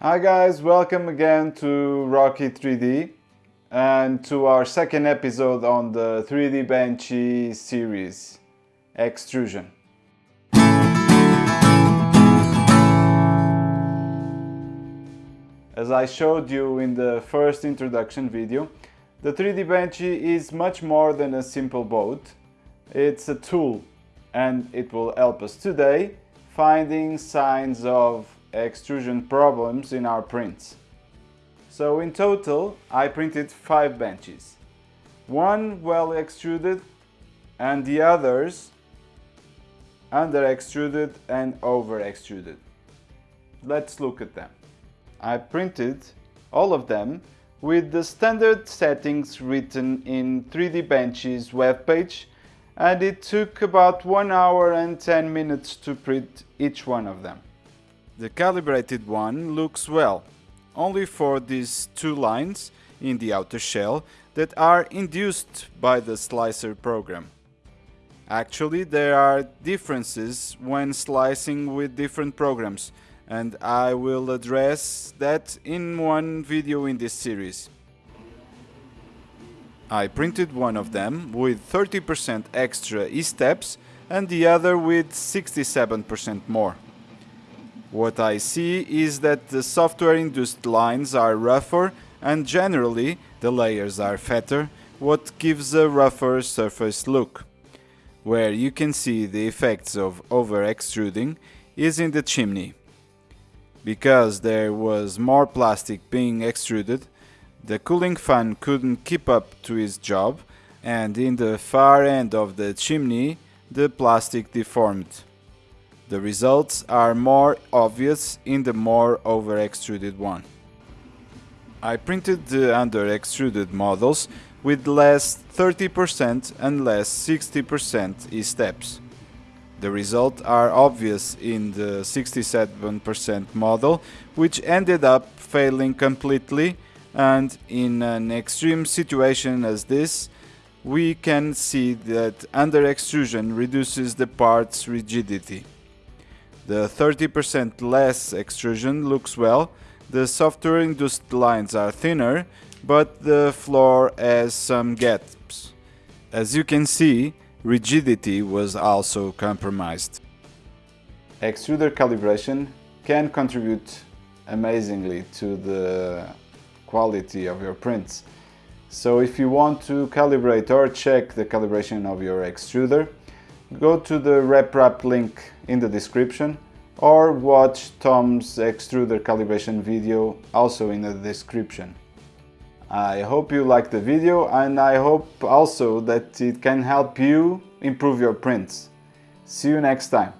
Hi guys, welcome again to Rocky 3D and to our second episode on the 3D Benchy series, Extrusion. As I showed you in the first introduction video, the 3D Benchy is much more than a simple boat. It's a tool and it will help us today finding signs of extrusion problems in our prints. So in total I printed 5 benches. One well extruded and the others under extruded and over extruded. Let's look at them. I printed all of them with the standard settings written in 3D Benchy's webpage and it took about 1 hour and 10 minutes to print each one of them. The calibrated one looks well, only for these two lines in the outer shell that are induced by the slicer program. Actually, there are differences when slicing with different programs, and I will address that in one video in this series. I printed one of them with 30% extra E-steps and the other with 67% more. What I see is that the software-induced lines are rougher and generally the layers are fatter, what gives a rougher surface look. Where you can see the effects of over-extruding is in the chimney. Because there was more plastic being extruded, the cooling fan couldn't keep up to its job and in the far end of the chimney the plastic deformed. The results are more obvious in the more over-extruded one. I printed the under-extruded models with less 30% and less 60% E-steps. The results are obvious in the 67% model, which ended up failing completely and in an extreme situation as this, we can see that under extrusion reduces the part's rigidity. The 30% less extrusion looks well, the software induced lines are thinner, but the floor has some gaps. As you can see, rigidity was also compromised. Extruder calibration can contribute amazingly to the quality of your prints. So if you want to calibrate or check the calibration of your extruder, go to the RepRap link in the description or watch Tom's extruder calibration video also in the description. I hope you liked the video and I hope also that it can help you improve your prints. See you next time.